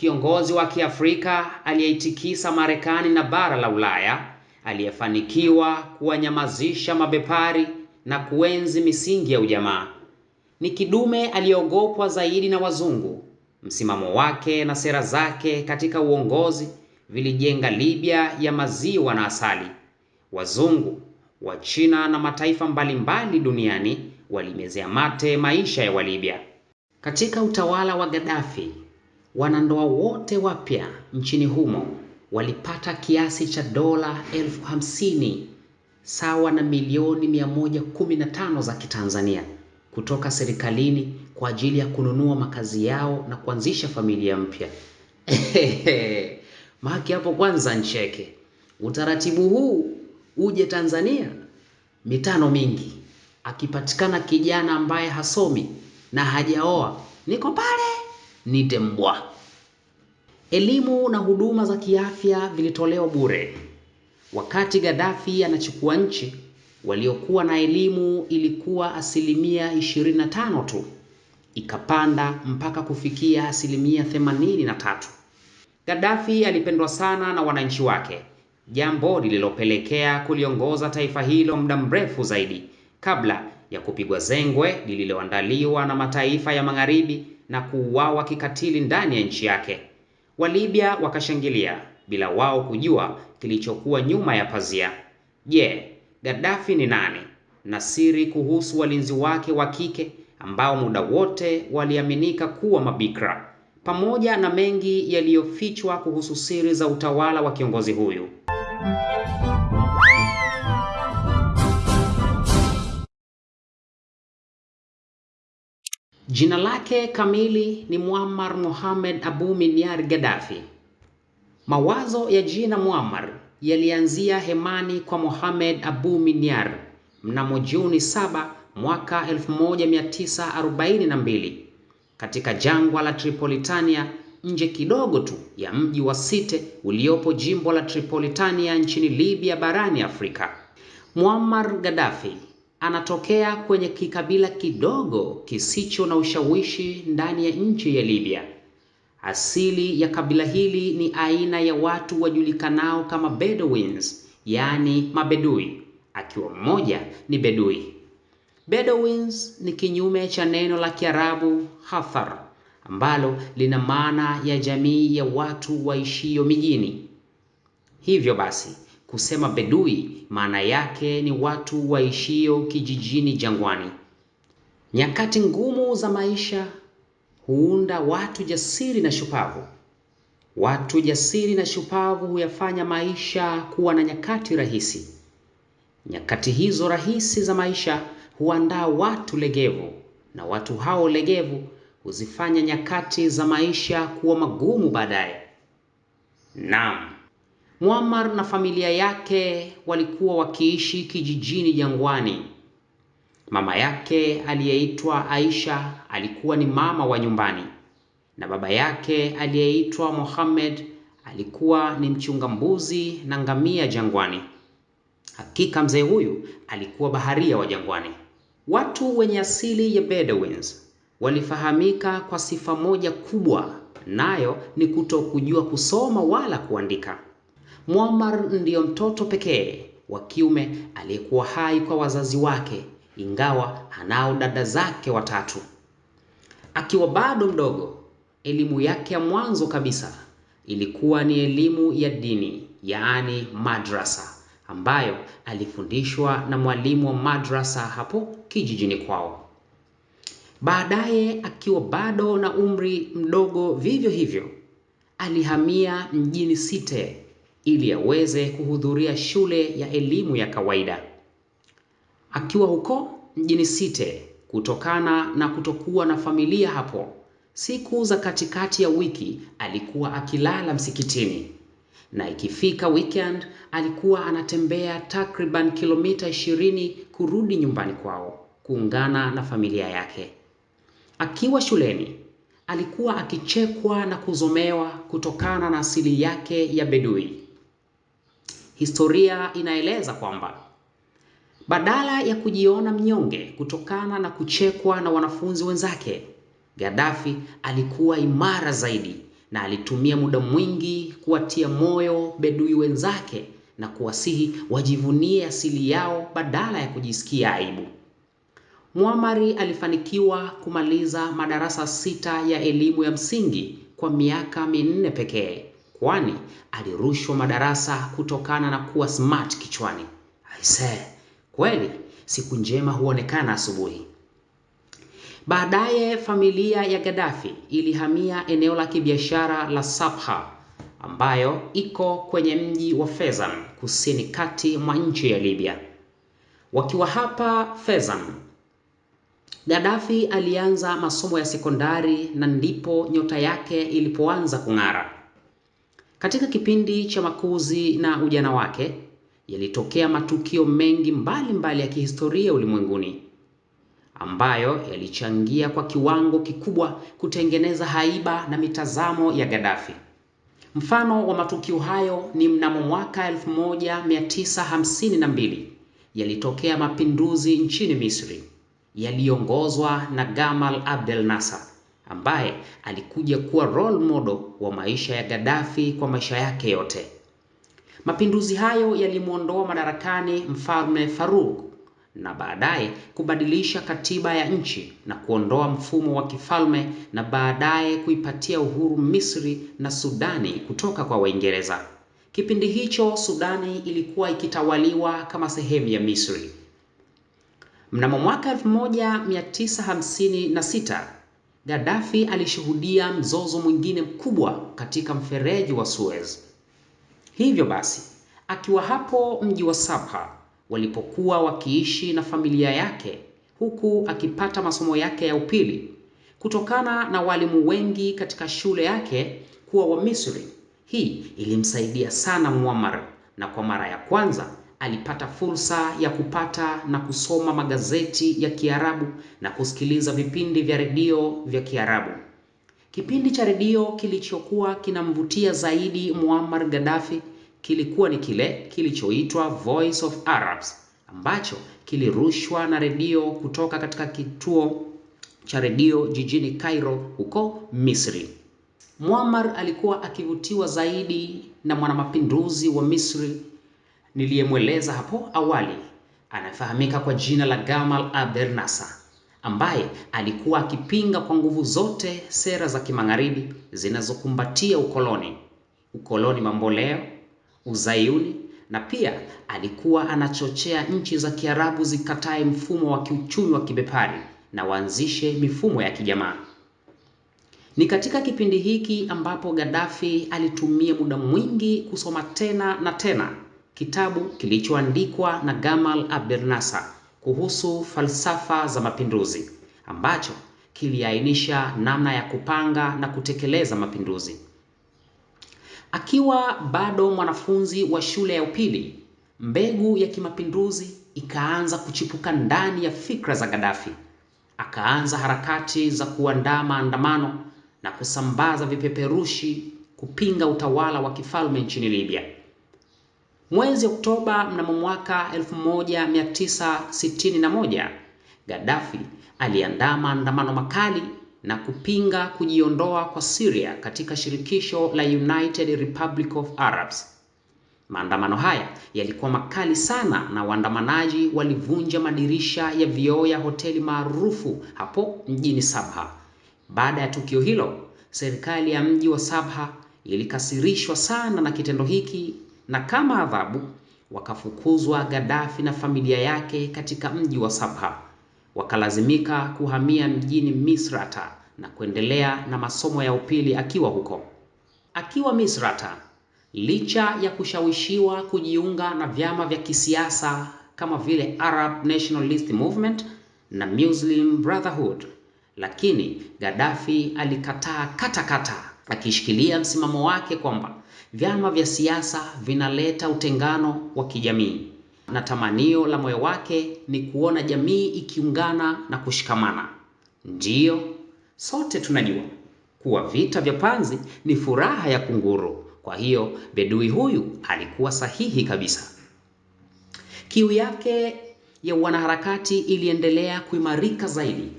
kiongozi wa Kiafrika aliyeitikisa Marekani na bara la Ulaya, aliyefanikiwa kuwanyamazisha mabepari na kuenzi misingi ya ujamaa. Ni kidume aliyeogopwa zaidi na wazungu. Msimamo wake na sera zake katika uongozi vilijenga Libya ya maziwa na asali. Wazungu Wachina na mataifa mbalimbali duniani walimezea mate maisha ya Walibya. Katika utawala wa Gaddafi, wanandoa wote wapya nchini humo walipata kiasi cha dola elfu hamsini sawa na milioni 115 za Kitanzania kutoka serikalini kwa ajili ya kununua makazi yao na kuanzisha familia mpya. Maki hapo kwanza ncheke. Utaratibu huu uje Tanzania mitano mingi, akipatikana kijana ambaye hasomi na hajaoa, niko pale nite mbwa. Elimu na huduma za kiafya vilitolewa bure. Wakati Gaddafi anachukua nchi, waliokuwa na elimu ilikuwa asilimia 25 tu, ikapanda mpaka kufikia asilimia 83. Gaddafi alipendwa sana na wananchi wake, jambo lililopelekea kuliongoza taifa hilo muda mrefu zaidi kabla ya kupigwa zengwe lililoandaliwa na mataifa ya Magharibi na kuuawa kikatili ndani ya nchi yake. Walibya wakashangilia bila wao kujua kilichokuwa nyuma ya pazia. Je, Gaddafi ni nani? Na siri kuhusu walinzi wake wa kike ambao muda wote waliaminika kuwa mabikra, pamoja na mengi yaliyofichwa kuhusu siri za utawala wa kiongozi huyu. Jina lake kamili ni Muammar Mohamed Abu Minyar Gaddafi. Mawazo ya jina Muammar yalianzia hemani kwa Mohamed Abu Minyar mnamo Juni 7 mwaka 1942 katika jangwa la Tripolitania nje kidogo tu ya mji wa Site uliopo jimbo la Tripolitania nchini Libya barani Afrika. Muammar Gaddafi anatokea kwenye kikabila kidogo kisicho na ushawishi ndani ya nchi ya Libya. Asili ya kabila hili ni aina ya watu wajulikanao kama Bedouins, yaani mabedui, akiwa mmoja ni bedui. Bedouins ni kinyume cha neno la Kiarabu hathar ambalo lina maana ya jamii ya watu waishio mijini. Hivyo basi, kusema bedui maana yake ni watu waishio kijijini jangwani. Nyakati ngumu za maisha huunda watu jasiri na shupavu. Watu jasiri na shupavu huyafanya maisha kuwa na nyakati rahisi. Nyakati hizo rahisi za maisha huandaa watu legevu, na watu hao legevu huzifanya nyakati za maisha kuwa magumu baadaye. Naam, Muammar na familia yake walikuwa wakiishi kijijini jangwani. Mama yake aliyeitwa Aisha alikuwa ni mama wa nyumbani na baba yake aliyeitwa Mohammed alikuwa ni mchunga mbuzi na ngamia jangwani. Hakika mzee huyu alikuwa baharia wa jangwani. Watu wenye asili ya Bedouins walifahamika kwa sifa moja kubwa, nayo ni kutokujua kusoma wala kuandika. Muammar ndiyo mtoto pekee wa kiume aliyekuwa hai kwa wazazi wake, ingawa anao dada zake watatu. Akiwa bado mdogo, elimu yake ya mwanzo kabisa ilikuwa ni elimu ya dini, yaani madrasa, ambayo alifundishwa na mwalimu wa madrasa hapo kijijini kwao. Baadaye, akiwa bado na umri mdogo vivyo hivyo, alihamia mjini Site ili aweze kuhudhuria shule ya elimu ya kawaida. Akiwa huko mjini Site, kutokana na kutokuwa na familia hapo, siku za katikati ya wiki alikuwa akilala msikitini, na ikifika weekend alikuwa anatembea takriban kilomita 20 kurudi nyumbani kwao kuungana na familia yake. Akiwa shuleni alikuwa akichekwa na kuzomewa kutokana na asili yake ya bedui. Historia inaeleza kwamba badala ya kujiona mnyonge kutokana na kuchekwa na wanafunzi wenzake, Gaddafi alikuwa imara zaidi na alitumia muda mwingi kuwatia moyo bedui wenzake na kuwasihi wajivunie asili yao badala ya kujisikia aibu. Muammar alifanikiwa kumaliza madarasa sita ya elimu ya msingi kwa miaka minne pekee, kwani alirushwa madarasa kutokana na kuwa smart kichwani. Aisee, kweli siku njema huonekana asubuhi. Baadaye familia ya Gaddafi ilihamia eneo la kibiashara la Sabha ambayo iko kwenye mji wa Fezzan kusini kati mwa nchi ya Libya. Wakiwa hapa Fezzan, Gaddafi alianza masomo ya sekondari na ndipo nyota yake ilipoanza kung'ara. Katika kipindi cha makuzi na ujana wake, yalitokea matukio mengi mbalimbali mbali ya kihistoria ulimwenguni ambayo yalichangia kwa kiwango kikubwa kutengeneza haiba na mitazamo ya Gaddafi. Mfano wa matukio hayo ni mnamo mwaka 1952 yalitokea mapinduzi nchini Misri yaliyoongozwa na Gamal Abdel Nasser ambaye alikuja kuwa role model wa maisha ya Gaddafi kwa maisha yake yote. Mapinduzi hayo yalimwondoa madarakani mfalme Farouk na baadaye kubadilisha katiba ya nchi na kuondoa mfumo wa kifalme na baadaye kuipatia uhuru Misri na Sudani kutoka kwa Waingereza. Kipindi hicho Sudani ilikuwa ikitawaliwa kama sehemu ya Misri. Mnamo mwaka 1956 Gaddafi alishuhudia mzozo mwingine mkubwa katika mfereji wa Suez. Hivyo basi, akiwa hapo mji wa Sabha walipokuwa wakiishi na familia yake huku akipata masomo yake ya upili, kutokana na walimu wengi katika shule yake kuwa wa Misri, hii ilimsaidia sana Muammar, na kwa mara ya kwanza alipata fursa ya kupata na kusoma magazeti ya Kiarabu na kusikiliza vipindi vya redio vya Kiarabu. Kipindi cha redio kilichokuwa kinamvutia zaidi Muammar Gaddafi kilikuwa ni kile kilichoitwa Voice of Arabs ambacho kilirushwa na redio kutoka katika kituo cha redio jijini Cairo huko Misri. Muammar alikuwa akivutiwa zaidi na mwanamapinduzi wa Misri niliyemweleza hapo awali, anafahamika kwa jina la Gamal Abdel Nasser, ambaye alikuwa akipinga kwa nguvu zote sera za kimagharibi zinazokumbatia ukoloni, ukoloni mamboleo, uzayuni na pia alikuwa anachochea nchi za Kiarabu zikatae mfumo wa kiuchumi wa kibepari na waanzishe mifumo ya kijamaa. Ni katika kipindi hiki ambapo Gaddafi alitumia muda mwingi kusoma tena na tena kitabu kilichoandikwa na Gamal Abdel Nasser kuhusu falsafa za mapinduzi ambacho kiliainisha namna ya kupanga na kutekeleza mapinduzi. Akiwa bado mwanafunzi wa shule ya upili, mbegu ya kimapinduzi ikaanza kuchipuka ndani ya fikra za Gaddafi. Akaanza harakati za kuandaa maandamano na kusambaza vipeperushi kupinga utawala wa kifalme nchini Libya. Mwezi Oktoba mnamo mwaka 1961, Gaddafi aliandaa maandamano makali na kupinga kujiondoa kwa Syria katika shirikisho la United Republic of Arabs. Maandamano haya yalikuwa makali sana na waandamanaji walivunja madirisha ya vioo ya hoteli maarufu hapo mjini Sabha. Baada ya tukio hilo, serikali ya mji wa Sabha ilikasirishwa sana na kitendo hiki na kama adhabu wakafukuzwa Gaddafi na familia yake katika mji wa Sabha. Wakalazimika kuhamia mjini Misrata na kuendelea na masomo ya upili akiwa huko. Akiwa Misrata, licha ya kushawishiwa kujiunga na vyama vya kisiasa kama vile Arab Nationalist Movement na Muslim Brotherhood, lakini Gaddafi alikataa kata katakata, akishikilia msimamo wake kwamba vyama vya siasa vinaleta utengano wa kijamii na tamanio la moyo wake ni kuona jamii ikiungana na kushikamana. Ndiyo, sote tunajua kuwa vita vya panzi ni furaha ya kunguru. Kwa hiyo bedui huyu alikuwa sahihi kabisa. Kiu yake ya wanaharakati iliendelea kuimarika zaidi.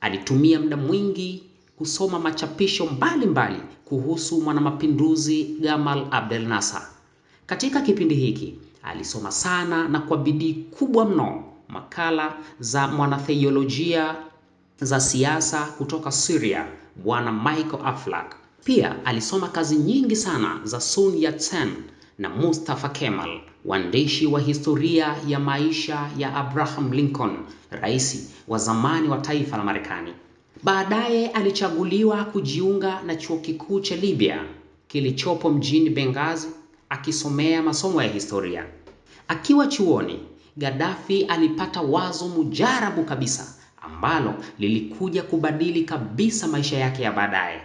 Alitumia muda mwingi kusoma machapisho mbalimbali mbali kuhusu mwanamapinduzi Gamal Abdel Nasser. Katika kipindi hiki alisoma sana na kwa bidii kubwa mno makala za mwanatheolojia za siasa kutoka Syria, Bwana Michael Aflaq. Pia alisoma kazi nyingi sana za Sun Yat-sen na Mustafa Kemal, waandishi wa historia ya maisha ya Abraham Lincoln, rais wa zamani wa taifa la Marekani. Baadaye alichaguliwa kujiunga na chuo kikuu cha Libya kilichopo mjini Benghazi akisomea masomo ya historia. Akiwa chuoni, Gaddafi alipata wazo mujarabu kabisa ambalo lilikuja kubadili kabisa maisha yake ya baadaye.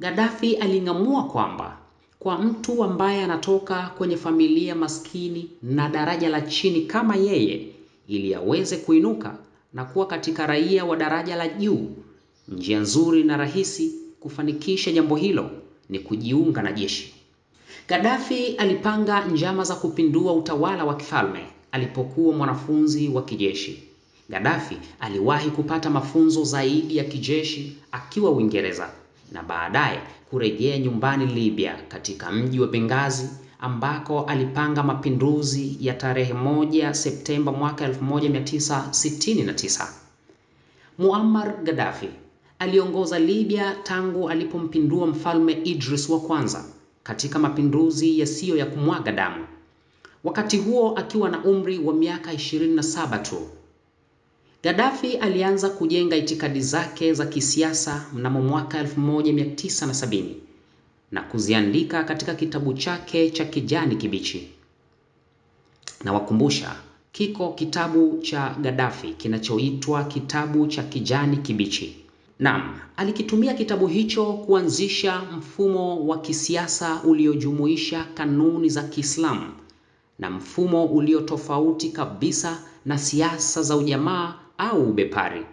Gaddafi aling'amua kwamba kwa mtu ambaye anatoka kwenye familia maskini na daraja la chini kama yeye, ili aweze kuinuka na kuwa katika raia wa daraja la juu, njia nzuri na rahisi kufanikisha jambo hilo ni kujiunga na jeshi. Gaddafi alipanga njama za kupindua utawala wa kifalme alipokuwa mwanafunzi wa kijeshi. Gaddafi aliwahi kupata mafunzo zaidi ya kijeshi akiwa Uingereza na baadaye kurejea nyumbani Libya katika mji wa Benghazi ambako alipanga mapinduzi ya tarehe moja Septemba mwaka 1969. Muammar Gaddafi aliongoza Libya tangu alipompindua mfalme Idris wa kwanza katika mapinduzi yasiyo ya kumwaga damu. Wakati huo akiwa na umri wa miaka 27 tu. Gaddafi alianza kujenga itikadi zake za kisiasa mnamo mwaka 1970 na kuziandika katika kitabu chake cha kijani kibichi. Na wakumbusha, kiko kitabu cha Gaddafi kinachoitwa kitabu cha kijani kibichi. Naam, alikitumia kitabu hicho kuanzisha mfumo wa kisiasa uliojumuisha kanuni za Kiislamu na mfumo ulio tofauti kabisa na siasa za ujamaa au ubepari.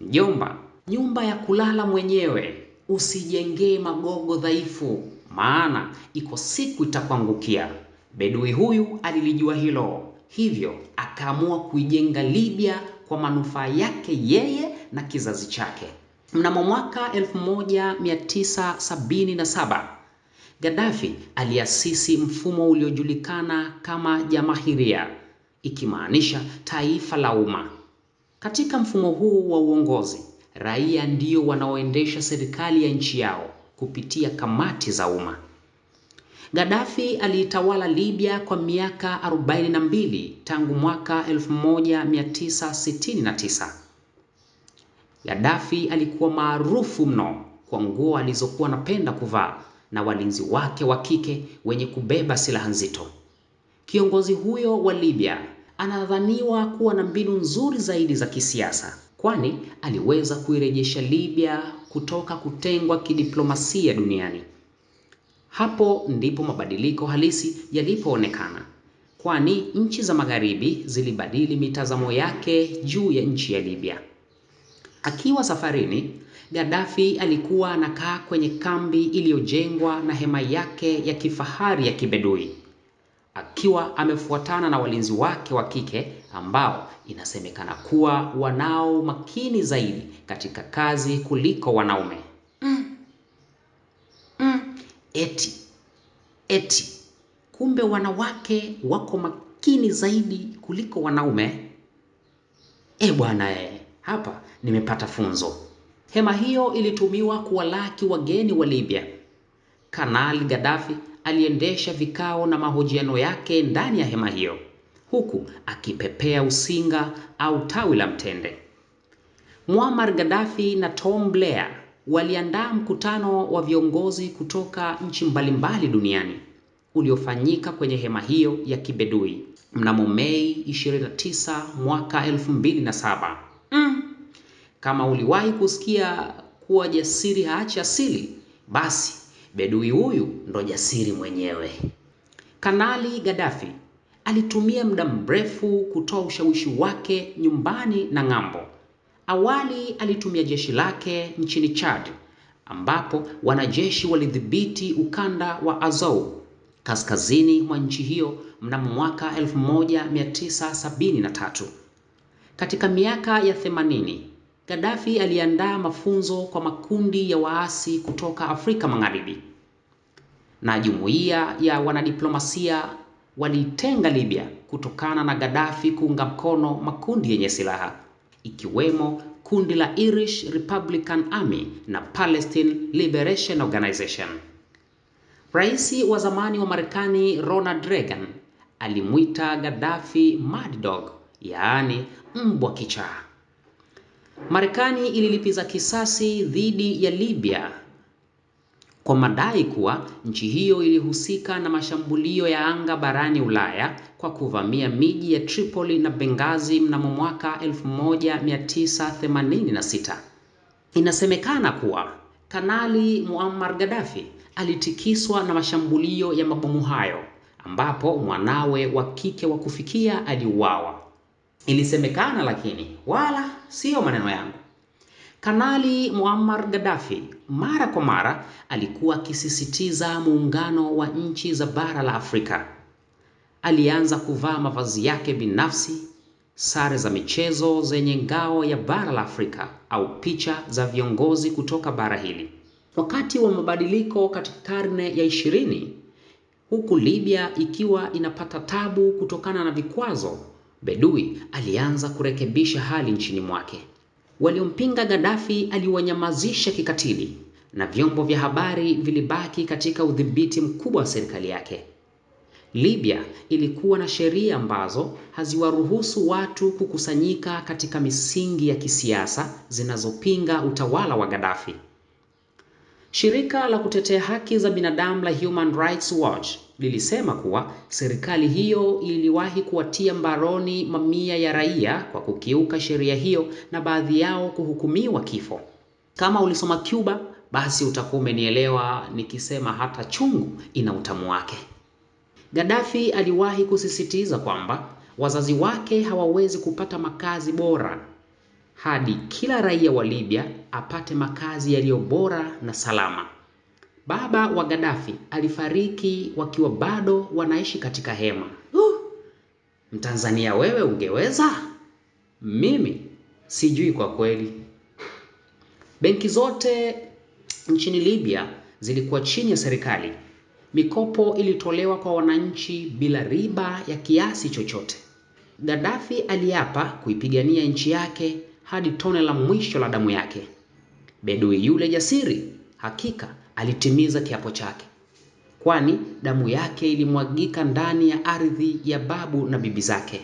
Mjomba, nyumba ya kulala mwenyewe usijengee magogo dhaifu, maana iko siku itakuangukia. Bedui huyu alilijua hilo, hivyo akaamua kuijenga Libya kwa manufaa yake yeye na kizazi chake. Mnamo mwaka 1977 Gaddafi aliasisi mfumo uliojulikana kama Jamahiria, ikimaanisha taifa la umma. Katika mfumo huu wa uongozi, raia ndio wanaoendesha serikali ya nchi yao kupitia kamati za umma. Gaddafi aliitawala Libya kwa miaka 42 tangu mwaka 1969. Gaddafi alikuwa maarufu mno kwa nguo alizokuwa anapenda kuvaa na walinzi wake wa kike wenye kubeba silaha nzito. Kiongozi huyo wa Libya anadhaniwa kuwa na mbinu nzuri zaidi za kisiasa, kwani aliweza kuirejesha Libya kutoka kutengwa kidiplomasia duniani. Hapo ndipo mabadiliko halisi yalipoonekana, kwani nchi za magharibi zilibadili mitazamo yake juu ya nchi ya Libya. Akiwa safarini, Gaddafi alikuwa anakaa kwenye kambi iliyojengwa na hema yake ya kifahari ya kibedui, akiwa amefuatana na walinzi wake wa kike ambao inasemekana kuwa wanao makini zaidi katika kazi kuliko wanaume. Mm. Mm. Eti eti, kumbe wanawake wako makini zaidi kuliko wanaume. E bwana e, hapa nimepata funzo. Hema hiyo ilitumiwa kuwalaki wageni wa Libya. Kanali Gaddafi aliendesha vikao na mahojiano yake ndani ya hema hiyo, huku akipepea usinga au tawi la mtende. Muammar Gaddafi na Tom Blair waliandaa mkutano wa viongozi kutoka nchi mbalimbali duniani uliofanyika kwenye hema hiyo ya kibedui mnamo Mei 29 mwaka 2007. Mm. Kama uliwahi kusikia kuwa jasiri haachi asili, basi bedui huyu ndo jasiri mwenyewe. Kanali Gaddafi alitumia muda mrefu kutoa ushawishi wake nyumbani na ng'ambo. Awali alitumia jeshi lake nchini Chad ambapo wanajeshi walidhibiti ukanda wa azou kaskazini mwa nchi hiyo mnamo mwaka 1973. Katika miaka ya 80, Gaddafi aliandaa mafunzo kwa makundi ya waasi kutoka Afrika Magharibi, na jumuiya ya wanadiplomasia waliitenga Libya kutokana na Gaddafi kuunga mkono makundi yenye silaha ikiwemo kundi la Irish Republican Army na Palestine Liberation Organization. Rais wa zamani wa Marekani Ronald Reagan alimwita Gaddafi Mad Dog, yaani mbwa kichaa. Marekani ililipiza kisasi dhidi ya Libya kwa madai kuwa nchi hiyo ilihusika na mashambulio ya anga barani Ulaya kwa kuvamia miji ya Tripoli na Benghazi mnamo mwaka 1986. Inasemekana kuwa Kanali Muammar Gaddafi alitikiswa na mashambulio ya mabomu hayo ambapo mwanawe wa kike wa kufikia aliuawa. Ilisemekana lakini wala siyo maneno yangu. Kanali Muammar Gaddafi mara kwa mara alikuwa akisisitiza muungano wa nchi za bara la Afrika. Alianza kuvaa mavazi yake binafsi, sare za michezo zenye ngao ya bara la Afrika au picha za viongozi kutoka bara hili. Wakati wa mabadiliko katika karne ya ishirini, huku Libya ikiwa inapata tabu kutokana na vikwazo, Bedui alianza kurekebisha hali nchini mwake. Waliompinga Gaddafi aliwanyamazisha kikatili na vyombo vya habari vilibaki katika udhibiti mkubwa wa serikali yake. Libya ilikuwa na sheria ambazo haziwaruhusu watu kukusanyika katika misingi ya kisiasa zinazopinga utawala wa Gaddafi. Shirika la kutetea haki za binadamu la Human Rights Watch lilisema kuwa serikali hiyo iliwahi kuwatia mbaroni mamia ya raia kwa kukiuka sheria hiyo na baadhi yao kuhukumiwa kifo. Kama ulisoma Cuba, basi utakuwa umenielewa nikisema hata chungu ina utamu wake. Gaddafi aliwahi kusisitiza kwamba wazazi wake hawawezi kupata makazi bora hadi kila raia wa Libya apate makazi yaliyo bora na salama. Baba wa Gaddafi alifariki wakiwa bado wanaishi katika hema. Uh, Mtanzania wewe ungeweza? Mimi sijui kwa kweli. Benki zote nchini Libya zilikuwa chini ya serikali. Mikopo ilitolewa kwa wananchi bila riba ya kiasi chochote. Gaddafi aliapa kuipigania nchi yake hadi tone la mwisho la damu yake. Bedui yule jasiri hakika alitimiza kiapo chake, kwani damu yake ilimwagika ndani ya ardhi ya babu na bibi zake.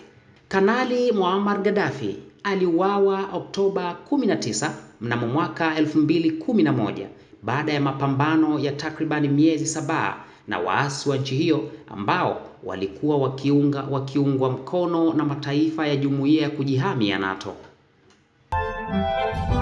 Kanali Muammar Gaddafi aliuawa Oktoba 19 mnamo mwaka 2011 baada ya mapambano ya takribani miezi saba na waasi wa nchi hiyo ambao walikuwa wakiunga wakiungwa mkono na mataifa ya jumuiya ya kujihami ya NATO. Música